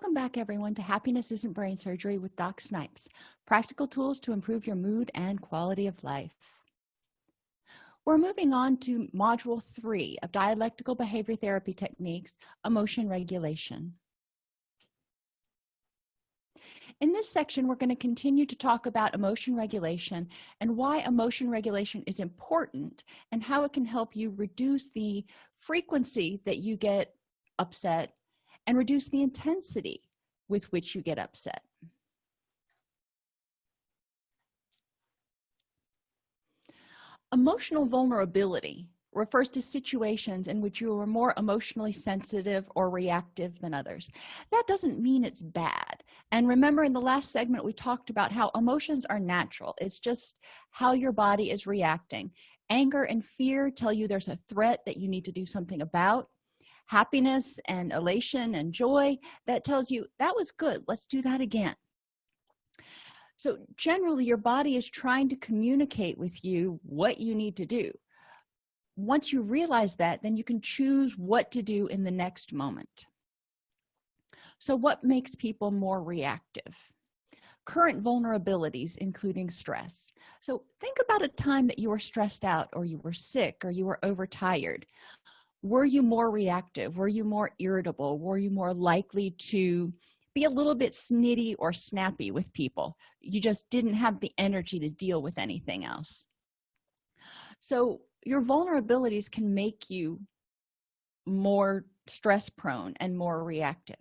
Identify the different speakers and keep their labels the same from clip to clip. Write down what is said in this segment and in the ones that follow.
Speaker 1: welcome back everyone to happiness isn't brain surgery with doc snipes practical tools to improve your mood and quality of life. We're moving on to module three of dialectical behavior therapy techniques emotion regulation. In this section we're going to continue to talk about emotion regulation and why emotion regulation is important and how it can help you reduce the frequency that you get upset and reduce the intensity with which you get upset. Emotional vulnerability refers to situations in which you are more emotionally sensitive or reactive than others. That doesn't mean it's bad. And remember in the last segment we talked about how emotions are natural. It's just how your body is reacting. Anger and fear tell you there's a threat that you need to do something about happiness and elation and joy that tells you that was good. Let's do that again. So generally your body is trying to communicate with you what you need to do. Once you realize that then you can choose what to do in the next moment. So what makes people more reactive? Current vulnerabilities including stress. So think about a time that you were stressed out or you were sick or you were overtired were you more reactive? Were you more irritable? Were you more likely to be a little bit snitty or snappy with people? You just didn't have the energy to deal with anything else. So your vulnerabilities can make you more stress prone and more reactive.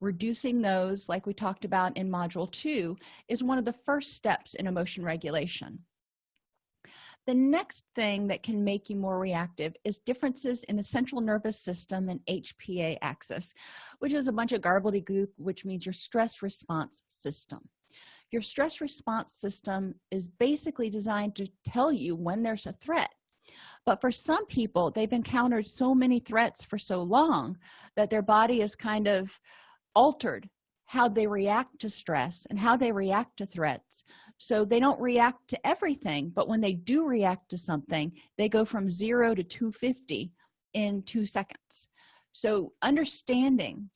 Speaker 1: Reducing those like we talked about in module two is one of the first steps in emotion regulation the next thing that can make you more reactive is differences in the central nervous system and hpa axis which is a bunch of gobbledygook which means your stress response system. Your stress response system is basically designed to tell you when there's a threat. But for some people they've encountered so many threats for so long that their body is kind of altered how they react to stress and how they react to threats. So they don't react to everything but when they do react to something they go from zero to 250 in two seconds. So understanding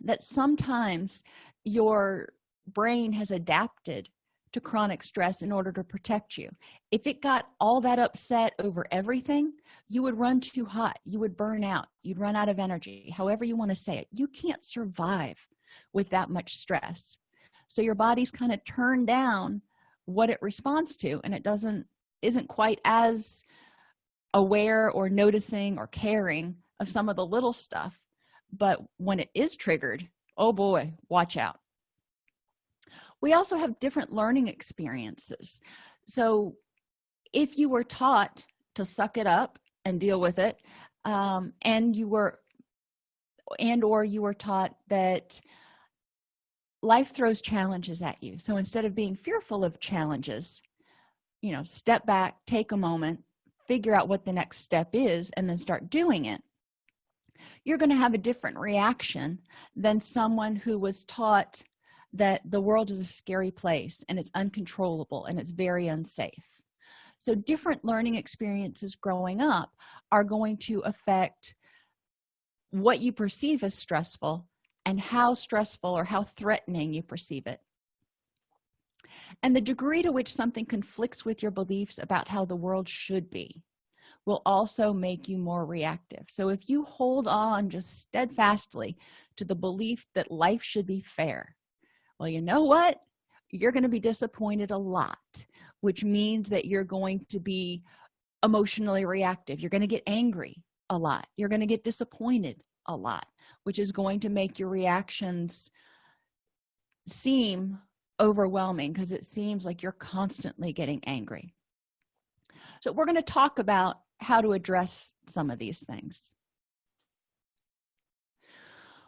Speaker 1: that sometimes your brain has adapted to chronic stress in order to protect you. If it got all that upset over everything you would run too hot you would burn out you'd run out of energy however you want to say it. You can't survive with that much stress. So your body's kind of turned down what it responds to and it doesn't isn't quite as aware or noticing or caring of some of the little stuff. But when it is triggered oh boy watch out. We also have different learning experiences. So if you were taught to suck it up and deal with it um, and you were and or you were taught that life throws challenges at you. So instead of being fearful of challenges you know step back take a moment figure out what the next step is and then start doing it you're going to have a different reaction than someone who was taught that the world is a scary place and it's uncontrollable and it's very unsafe. So different learning experiences growing up are going to affect what you perceive as stressful and how stressful or how threatening you perceive it. And the degree to which something conflicts with your beliefs about how the world should be will also make you more reactive. So if you hold on just steadfastly to the belief that life should be fair well you know what? You're going to be disappointed a lot which means that you're going to be emotionally reactive. You're going to get angry a lot. You're going to get disappointed a lot which is going to make your reactions seem overwhelming because it seems like you're constantly getting angry. So we're going to talk about how to address some of these things.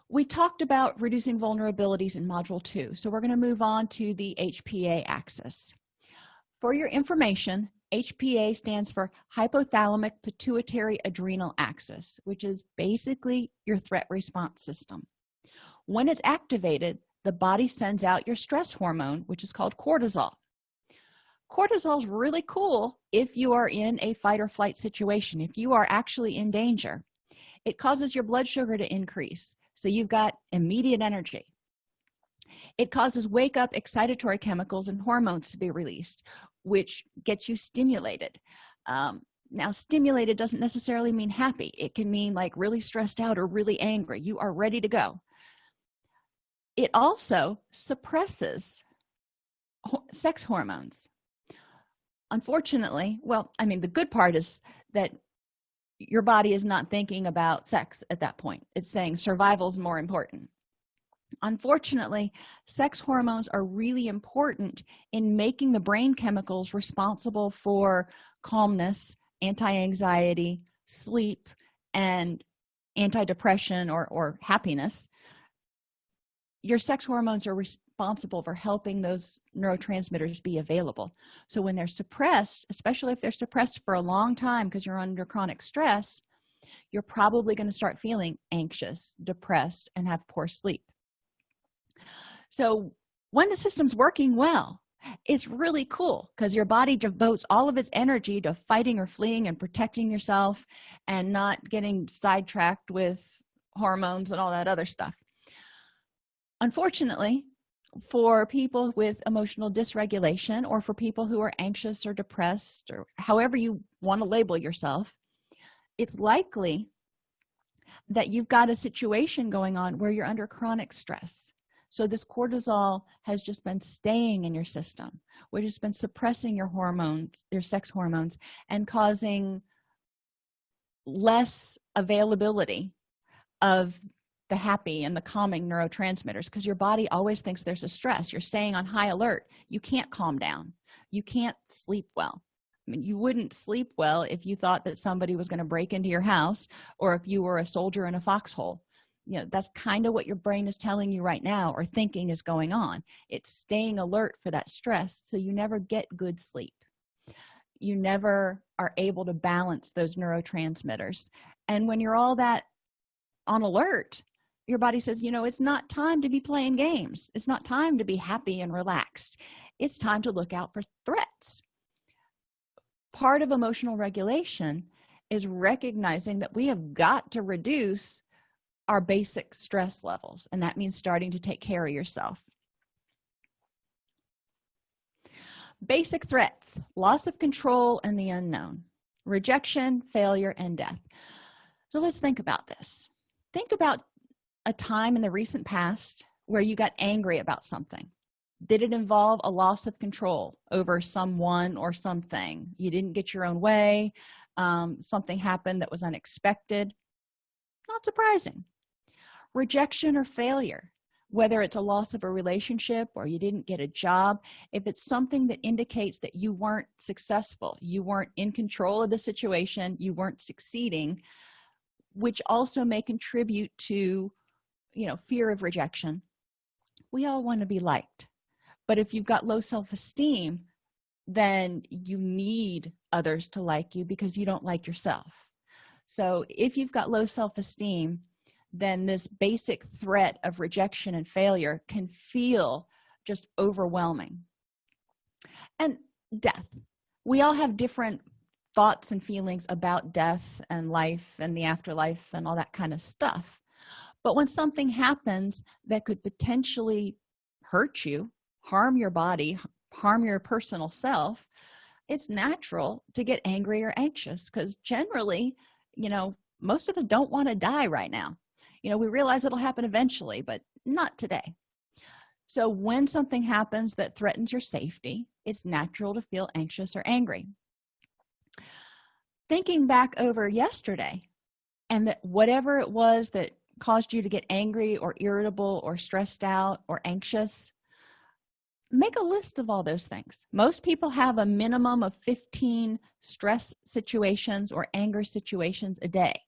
Speaker 1: We talked about reducing vulnerabilities in module two so we're going to move on to the hpa axis. For your information hpa stands for hypothalamic pituitary adrenal axis which is basically your threat response system. When it's activated the body sends out your stress hormone which is called cortisol. Cortisol is really cool if you are in a fight or flight situation if you are actually in danger. It causes your blood sugar to increase so you've got immediate energy it causes wake up excitatory chemicals and hormones to be released which gets you stimulated. Um, now stimulated doesn't necessarily mean happy. It can mean like really stressed out or really angry. You are ready to go. It also suppresses sex hormones. Unfortunately well i mean the good part is that your body is not thinking about sex at that point. It's saying survival is more important unfortunately sex hormones are really important in making the brain chemicals responsible for calmness anti-anxiety sleep and anti-depression or, or happiness. Your sex hormones are responsible for helping those neurotransmitters be available. So when they're suppressed especially if they're suppressed for a long time because you're under chronic stress you're probably going to start feeling anxious depressed and have poor sleep so when the system's working well it's really cool because your body devotes all of its energy to fighting or fleeing and protecting yourself and not getting sidetracked with hormones and all that other stuff. Unfortunately for people with emotional dysregulation or for people who are anxious or depressed or however you want to label yourself it's likely that you've got a situation going on where you're under chronic stress so this cortisol has just been staying in your system which has been suppressing your hormones your sex hormones and causing less availability of the happy and the calming neurotransmitters because your body always thinks there's a stress. You're staying on high alert. You can't calm down. You can't sleep well. I mean you wouldn't sleep well if you thought that somebody was going to break into your house or if you were a soldier in a foxhole you know that's kind of what your brain is telling you right now or thinking is going on. It's staying alert for that stress so you never get good sleep. You never are able to balance those neurotransmitters. And when you're all that on alert your body says you know it's not time to be playing games. It's not time to be happy and relaxed. It's time to look out for threats. Part of emotional regulation is recognizing that we have got to reduce our basic stress levels and that means starting to take care of yourself. Basic threats loss of control and the unknown rejection failure and death. So let's think about this. Think about a time in the recent past where you got angry about something. Did it involve a loss of control over someone or something? You didn't get your own way um, something happened that was unexpected. Not surprising rejection or failure whether it's a loss of a relationship or you didn't get a job if it's something that indicates that you weren't successful you weren't in control of the situation you weren't succeeding which also may contribute to you know fear of rejection. We all want to be liked but if you've got low self-esteem then you need others to like you because you don't like yourself. So if you've got low self-esteem then this basic threat of rejection and failure can feel just overwhelming. And death. We all have different thoughts and feelings about death and life and the afterlife and all that kind of stuff. But when something happens that could potentially hurt you harm your body harm your personal self it's natural to get angry or anxious because generally you know most of us don't want to die right now you know we realize it'll happen eventually but not today. So when something happens that threatens your safety it's natural to feel anxious or angry. Thinking back over yesterday and that whatever it was that caused you to get angry or irritable or stressed out or anxious make a list of all those things. Most people have a minimum of 15 stress situations or anger situations a day.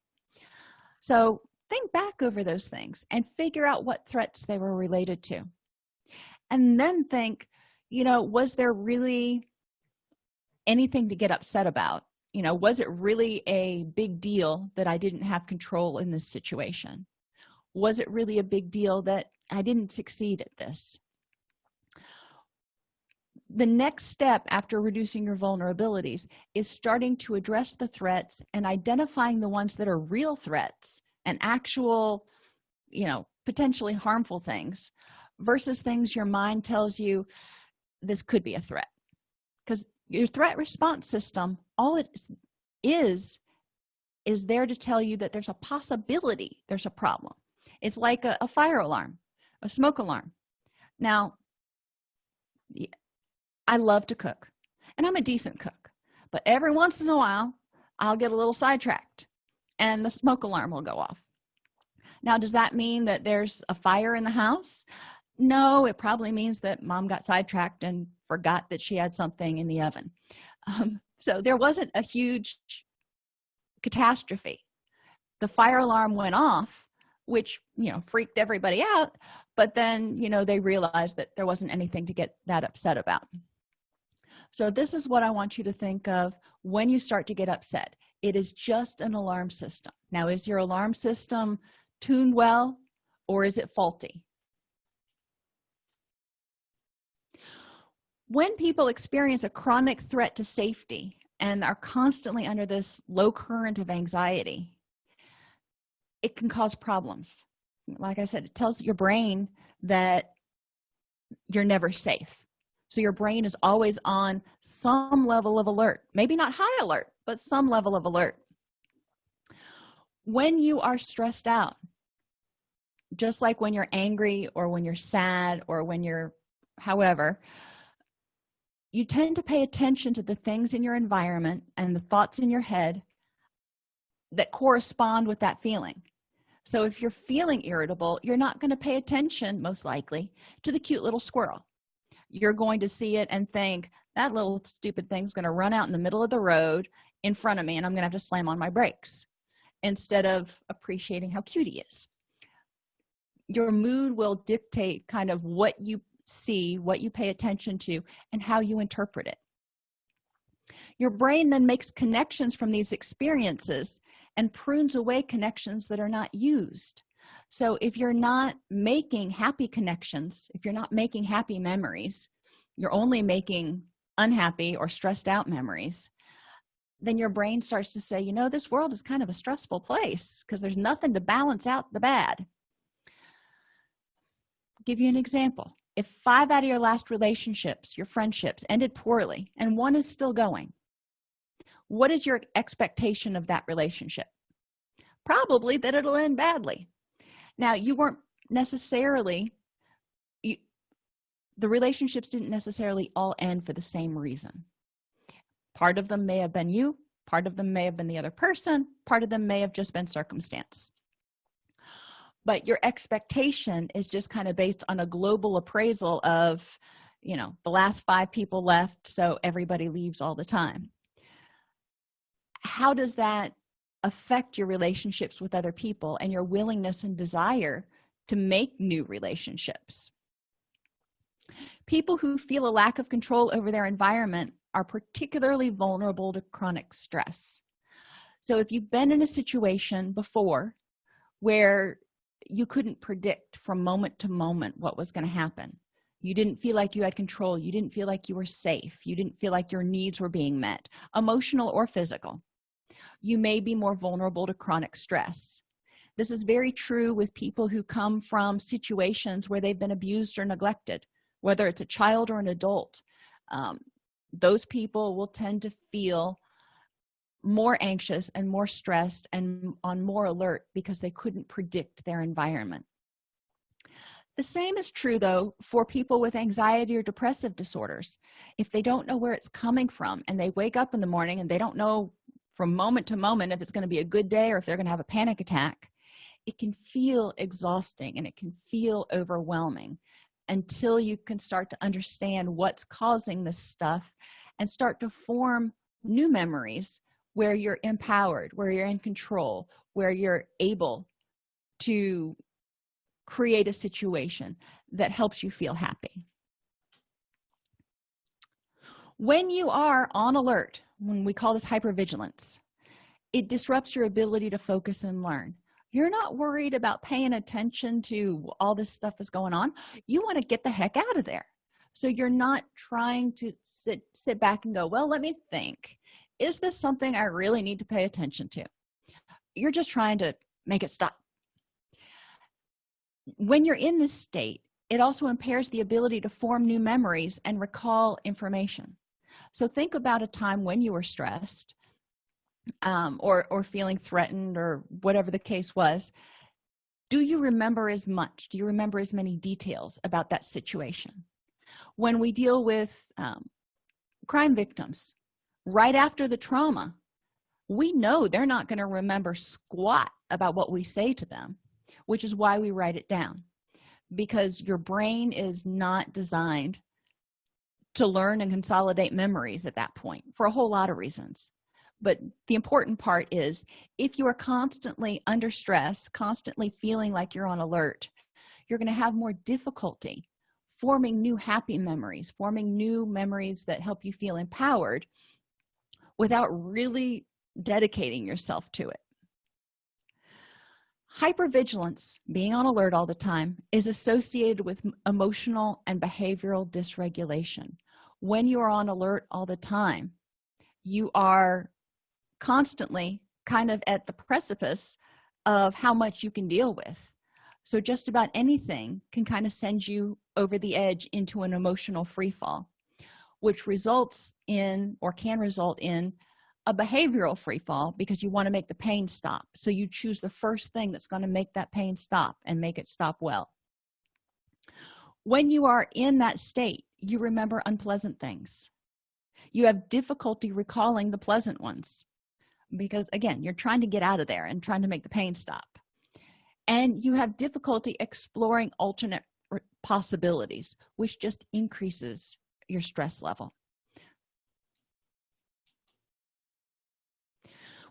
Speaker 1: So think back over those things and figure out what threats they were related to. And then think you know was there really anything to get upset about? You know was it really a big deal that i didn't have control in this situation? Was it really a big deal that i didn't succeed at this? The next step after reducing your vulnerabilities is starting to address the threats and identifying the ones that are real threats and actual you know potentially harmful things versus things your mind tells you this could be a threat. Because your threat response system all it is is there to tell you that there's a possibility there's a problem. It's like a, a fire alarm a smoke alarm. Now i love to cook and i'm a decent cook but every once in a while i'll get a little sidetracked and the smoke alarm will go off. Now does that mean that there's a fire in the house? No it probably means that mom got sidetracked and forgot that she had something in the oven. Um, so there wasn't a huge catastrophe. The fire alarm went off which you know freaked everybody out but then you know they realized that there wasn't anything to get that upset about. So this is what i want you to think of when you start to get upset it is just an alarm system. Now is your alarm system tuned well or is it faulty? When people experience a chronic threat to safety and are constantly under this low current of anxiety it can cause problems. Like i said it tells your brain that you're never safe. So your brain is always on some level of alert. Maybe not high alert but some level of alert. When you are stressed out just like when you're angry or when you're sad or when you're however you tend to pay attention to the things in your environment and the thoughts in your head that correspond with that feeling. So if you're feeling irritable you're not going to pay attention most likely to the cute little squirrel. You're going to see it and think that little stupid thing's going to run out in the middle of the road in front of me and i'm to have to slam on my brakes instead of appreciating how cute he is. Your mood will dictate kind of what you see what you pay attention to and how you interpret it. Your brain then makes connections from these experiences and prunes away connections that are not used. So if you're not making happy connections if you're not making happy memories you're only making unhappy or stressed out memories then your brain starts to say you know this world is kind of a stressful place because there's nothing to balance out the bad. Give you an example. If five out of your last relationships your friendships ended poorly and one is still going what is your expectation of that relationship? Probably that it'll end badly. Now you weren't necessarily you, the relationships didn't necessarily all end for the same reason part of them may have been you part of them may have been the other person part of them may have just been circumstance. But your expectation is just kind of based on a global appraisal of you know the last five people left so everybody leaves all the time. How does that affect your relationships with other people and your willingness and desire to make new relationships? People who feel a lack of control over their environment are particularly vulnerable to chronic stress. So if you've been in a situation before where you couldn't predict from moment to moment what was going to happen you didn't feel like you had control you didn't feel like you were safe you didn't feel like your needs were being met emotional or physical you may be more vulnerable to chronic stress. This is very true with people who come from situations where they've been abused or neglected whether it's a child or an adult. Um, those people will tend to feel more anxious and more stressed and on more alert because they couldn't predict their environment. The same is true though for people with anxiety or depressive disorders. If they don't know where it's coming from and they wake up in the morning and they don't know from moment to moment if it's going to be a good day or if they're going to have a panic attack it can feel exhausting and it can feel overwhelming until you can start to understand what's causing this stuff and start to form new memories where you're empowered where you're in control where you're able to create a situation that helps you feel happy. When you are on alert when we call this hypervigilance it disrupts your ability to focus and learn you're not worried about paying attention to all this stuff is going on. You want to get the heck out of there. So you're not trying to sit sit back and go well let me think. Is this something i really need to pay attention to? You're just trying to make it stop. When you're in this state it also impairs the ability to form new memories and recall information. So think about a time when you were stressed um, or or feeling threatened or whatever the case was do you remember as much? Do you remember as many details about that situation? When we deal with um, crime victims right after the trauma we know they're not going to remember squat about what we say to them which is why we write it down. Because your brain is not designed to learn and consolidate memories at that point for a whole lot of reasons but the important part is if you are constantly under stress constantly feeling like you're on alert you're going to have more difficulty forming new happy memories forming new memories that help you feel empowered without really dedicating yourself to it. Hypervigilance being on alert all the time is associated with emotional and behavioral dysregulation. When you are on alert all the time you are constantly kind of at the precipice of how much you can deal with. So just about anything can kind of send you over the edge into an emotional free fall which results in or can result in a behavioral free fall because you want to make the pain stop. So you choose the first thing that's going to make that pain stop and make it stop well. When you are in that state you remember unpleasant things. You have difficulty recalling the pleasant ones because again you're trying to get out of there and trying to make the pain stop. And you have difficulty exploring alternate possibilities which just increases your stress level.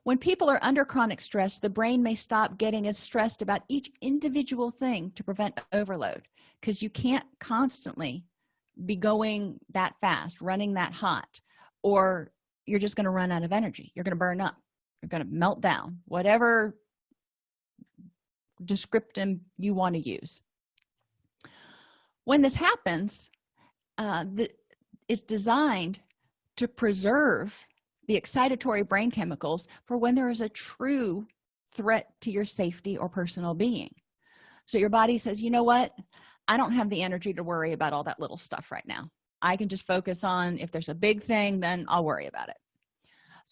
Speaker 1: When people are under chronic stress the brain may stop getting as stressed about each individual thing to prevent overload because you can't constantly be going that fast running that hot or you're just going to run out of energy. You're going to burn up you're going to melt down whatever descriptive you want to use. When this happens uh, the, it's designed to preserve the excitatory brain chemicals for when there is a true threat to your safety or personal being. So your body says you know what? I don't have the energy to worry about all that little stuff right now. I can just focus on if there's a big thing then i'll worry about it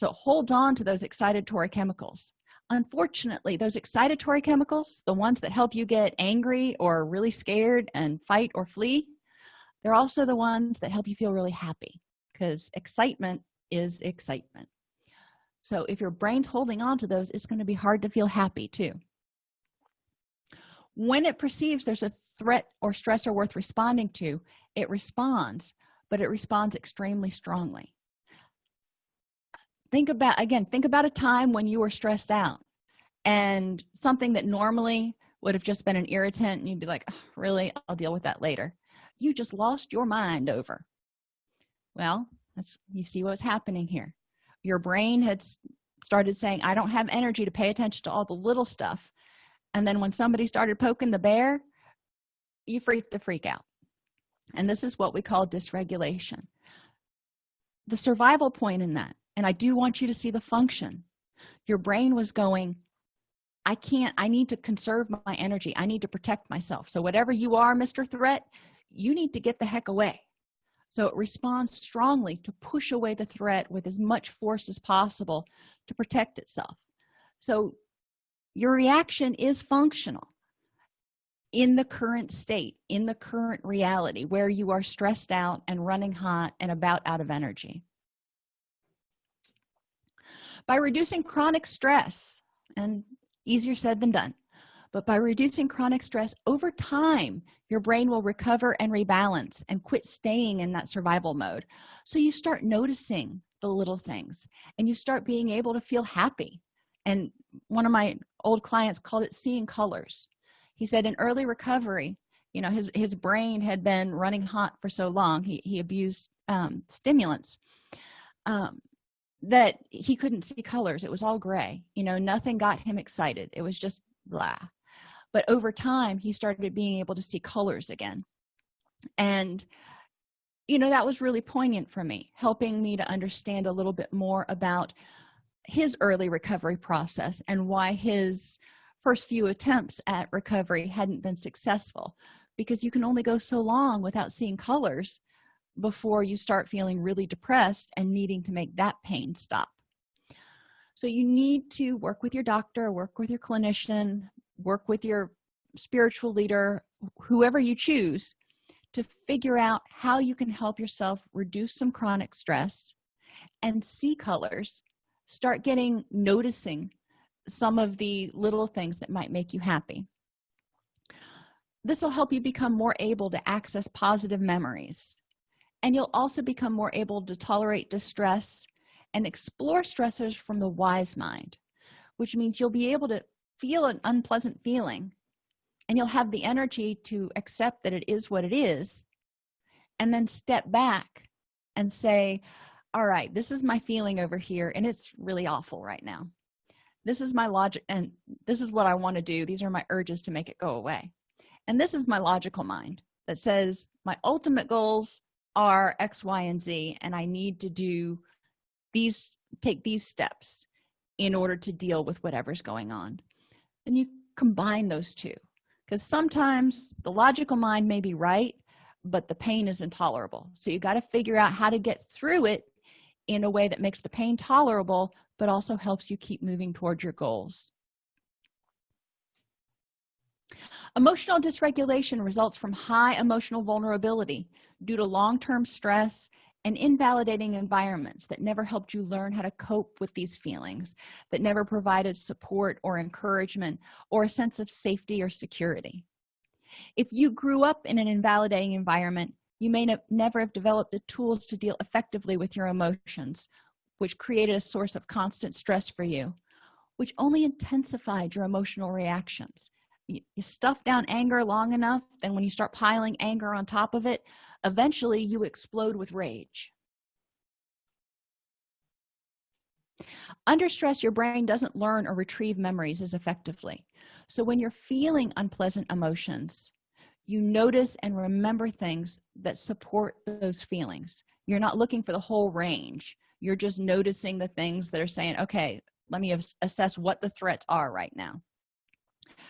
Speaker 1: so hold on to those excitatory chemicals. Unfortunately those excitatory chemicals the ones that help you get angry or really scared and fight or flee they're also the ones that help you feel really happy because excitement is excitement. So if your brain's holding on to those it's going to be hard to feel happy too. When it perceives there's a threat or stressor worth responding to it responds but it responds extremely strongly think about again think about a time when you were stressed out and something that normally would have just been an irritant and you'd be like really? I'll deal with that later. You just lost your mind over. Well that's you see what's happening here. Your brain had started saying i don't have energy to pay attention to all the little stuff. And then when somebody started poking the bear you freaked the freak out. And this is what we call dysregulation. The survival point in that and i do want you to see the function. Your brain was going i can't i need to conserve my energy. I need to protect myself. So whatever you are mr threat you need to get the heck away. So it responds strongly to push away the threat with as much force as possible to protect itself. So your reaction is functional in the current state in the current reality where you are stressed out and running hot and about out of energy by reducing chronic stress and easier said than done but by reducing chronic stress over time your brain will recover and rebalance and quit staying in that survival mode. So you start noticing the little things and you start being able to feel happy. And one of my old clients called it seeing colors. He said in early recovery you know his his brain had been running hot for so long he, he abused um, stimulants. Um, that he couldn't see colors. It was all gray you know nothing got him excited. It was just blah. But over time he started being able to see colors again. And you know that was really poignant for me helping me to understand a little bit more about his early recovery process and why his first few attempts at recovery hadn't been successful. Because you can only go so long without seeing colors before you start feeling really depressed and needing to make that pain stop. So you need to work with your doctor work with your clinician work with your spiritual leader whoever you choose to figure out how you can help yourself reduce some chronic stress and see colors. Start getting noticing some of the little things that might make you happy. This will help you become more able to access positive memories and you'll also become more able to tolerate distress and explore stressors from the wise mind which means you'll be able to feel an unpleasant feeling and you'll have the energy to accept that it is what it is and then step back and say all right this is my feeling over here and it's really awful right now. This is my logic and this is what i want to do. These are my urges to make it go away. And this is my logical mind that says my ultimate goals are x y and z and i need to do these take these steps in order to deal with whatever's going on. And you combine those two because sometimes the logical mind may be right but the pain is intolerable. So you got to figure out how to get through it in a way that makes the pain tolerable but also helps you keep moving towards your goals emotional dysregulation results from high emotional vulnerability due to long-term stress and invalidating environments that never helped you learn how to cope with these feelings that never provided support or encouragement or a sense of safety or security. If you grew up in an invalidating environment you may never have developed the tools to deal effectively with your emotions which created a source of constant stress for you which only intensified your emotional reactions you, stuff down anger long enough then when you start piling anger on top of it eventually you explode with rage. Under stress your brain doesn't learn or retrieve memories as effectively. So when you're feeling unpleasant emotions you notice and remember things that support those feelings. You're not looking for the whole range. You're just noticing the things that are saying okay let me assess what the threats are right now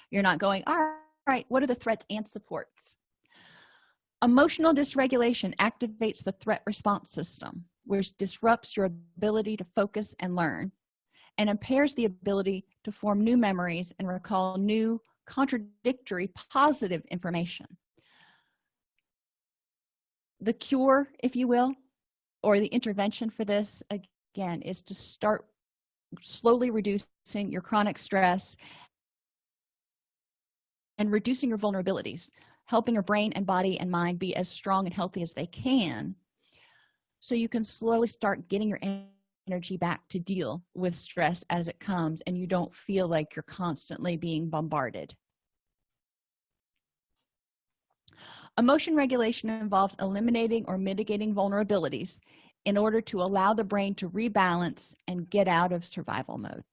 Speaker 1: you're not going all right what are the threats and supports? Emotional dysregulation activates the threat response system which disrupts your ability to focus and learn and impairs the ability to form new memories and recall new contradictory positive information. The cure if you will or the intervention for this again is to start slowly reducing your chronic stress and reducing your vulnerabilities helping your brain and body and mind be as strong and healthy as they can so you can slowly start getting your energy back to deal with stress as it comes and you don't feel like you're constantly being bombarded. Emotion regulation involves eliminating or mitigating vulnerabilities in order to allow the brain to rebalance and get out of survival mode